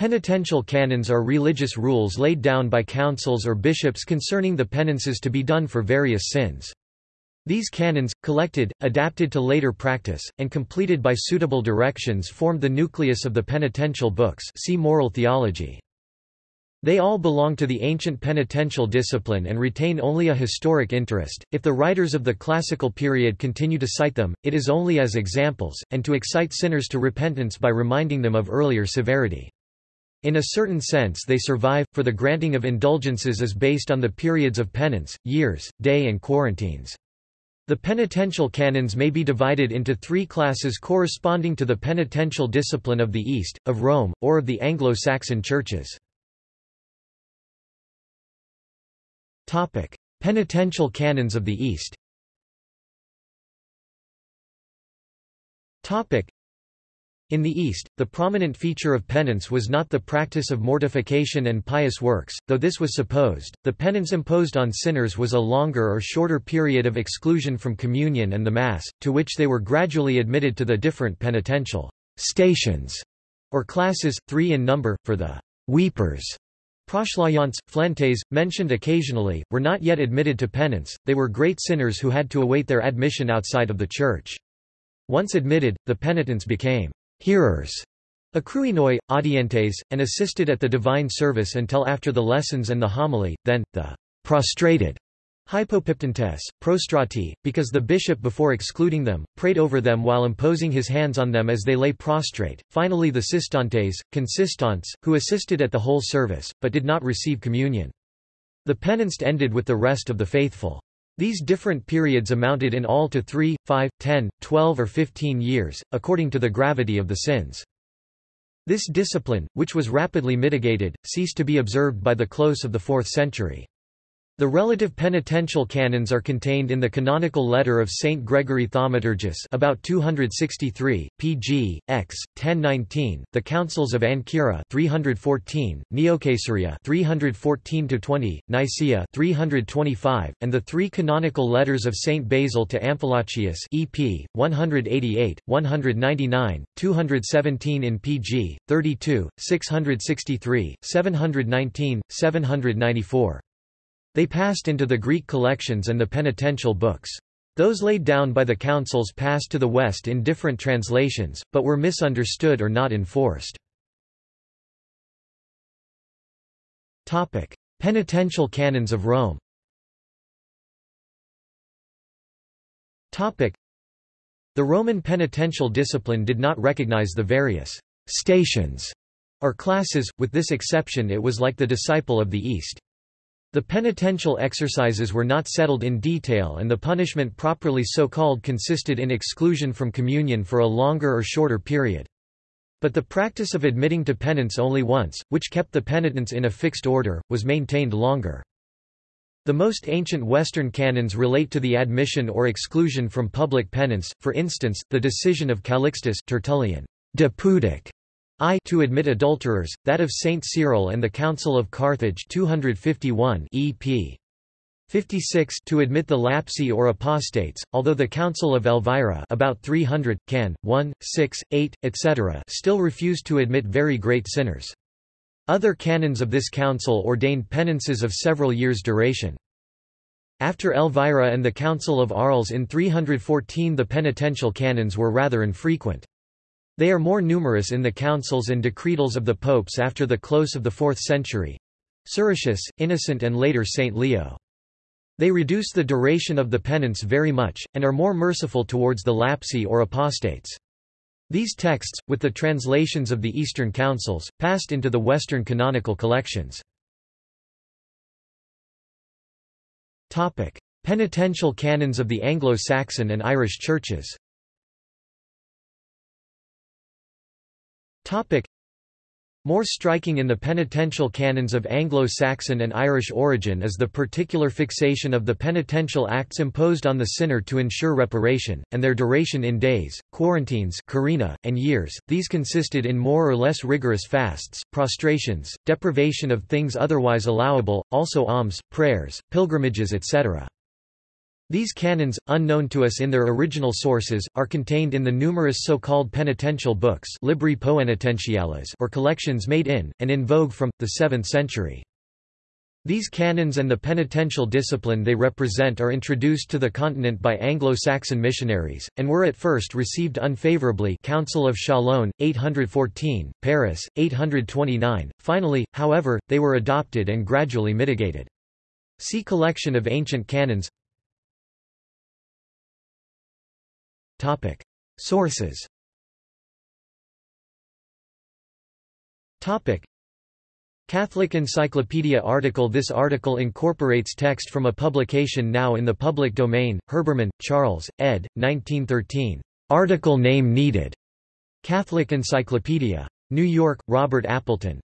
Penitential canons are religious rules laid down by councils or bishops concerning the penances to be done for various sins. These canons, collected, adapted to later practice, and completed by suitable directions formed the nucleus of the penitential books see moral theology. They all belong to the ancient penitential discipline and retain only a historic interest. If the writers of the classical period continue to cite them, it is only as examples, and to excite sinners to repentance by reminding them of earlier severity. In a certain sense they survive, for the granting of indulgences is based on the periods of penance, years, day and quarantines. The penitential canons may be divided into three classes corresponding to the penitential discipline of the East, of Rome, or of the Anglo-Saxon churches. Penitential canons of the East in the East, the prominent feature of penance was not the practice of mortification and pious works, though this was supposed. The penance imposed on sinners was a longer or shorter period of exclusion from communion and the Mass, to which they were gradually admitted to the different penitential stations or classes, three in number, for the weepers. Proslayants, flentes, mentioned occasionally, were not yet admitted to penance, they were great sinners who had to await their admission outside of the Church. Once admitted, the penitents became hearers, acruinoi, audientes, and assisted at the divine service until after the lessons and the homily, then, the prostrated hypopiptantes, prostrati, because the bishop before excluding them, prayed over them while imposing his hands on them as they lay prostrate, finally the sistantes, consistants, who assisted at the whole service, but did not receive communion. The penanced ended with the rest of the faithful. These different periods amounted in all to 3, 5, 10, 12 or 15 years, according to the gravity of the sins. This discipline, which was rapidly mitigated, ceased to be observed by the close of the 4th century. The relative penitential canons are contained in the canonical letter of Saint Gregory Thaumaturgus about 263, pg. x. 1019, the Councils of Ancyra 314, Neocaesarea 314-20, Nicaea 325, and the three canonical letters of Saint Basil to Amphilochius EP 188, 199, 217 in pg. 32, 663, 719, 794. They passed into the Greek collections and the penitential books. Those laid down by the councils passed to the West in different translations, but were misunderstood or not enforced. Penitential canons of Rome The Roman penitential discipline did not recognize the various stations or classes, with this exception it was like the disciple of the East. The penitential exercises were not settled in detail and the punishment properly so called consisted in exclusion from communion for a longer or shorter period. But the practice of admitting to penance only once, which kept the penitents in a fixed order, was maintained longer. The most ancient Western canons relate to the admission or exclusion from public penance, for instance, the decision of Calixtus Tertullian, De Pudic, I to admit adulterers, that of Saint Cyprian and the Council of Carthage 251 EP. 56 to admit the lapsi or apostates, although the Council of Elvira about 300, can. 1, 6, 8, etc. still refused to admit very great sinners. Other canons of this council ordained penances of several years' duration. After Elvira and the Council of Arles in 314 the penitential canons were rather infrequent. They are more numerous in the councils and decretals of the popes after the close of the 4th century. Siricius, Innocent and later Saint Leo. They reduce the duration of the penance very much, and are more merciful towards the lapsi or apostates. These texts, with the translations of the Eastern councils, passed into the Western canonical collections. Penitential canons of the Anglo-Saxon and Irish churches More striking in the penitential canons of Anglo-Saxon and Irish origin is the particular fixation of the penitential acts imposed on the sinner to ensure reparation, and their duration in days, quarantines carina, and years. These consisted in more or less rigorous fasts, prostrations, deprivation of things otherwise allowable, also alms, prayers, pilgrimages etc. These canons, unknown to us in their original sources, are contained in the numerous so-called penitential books Libri Poenitentiales or collections made in, and in vogue from, the 7th century. These canons and the penitential discipline they represent are introduced to the continent by Anglo-Saxon missionaries, and were at first received unfavorably Council of Chalon, 814, Paris, 829. Finally, however, they were adopted and gradually mitigated. See Collection of Ancient Canons Topic. Sources Topic. Catholic Encyclopedia article This article incorporates text from a publication now in the public domain, Herbermann, Charles, ed. 1913. Article name needed. Catholic Encyclopedia. New York, Robert Appleton.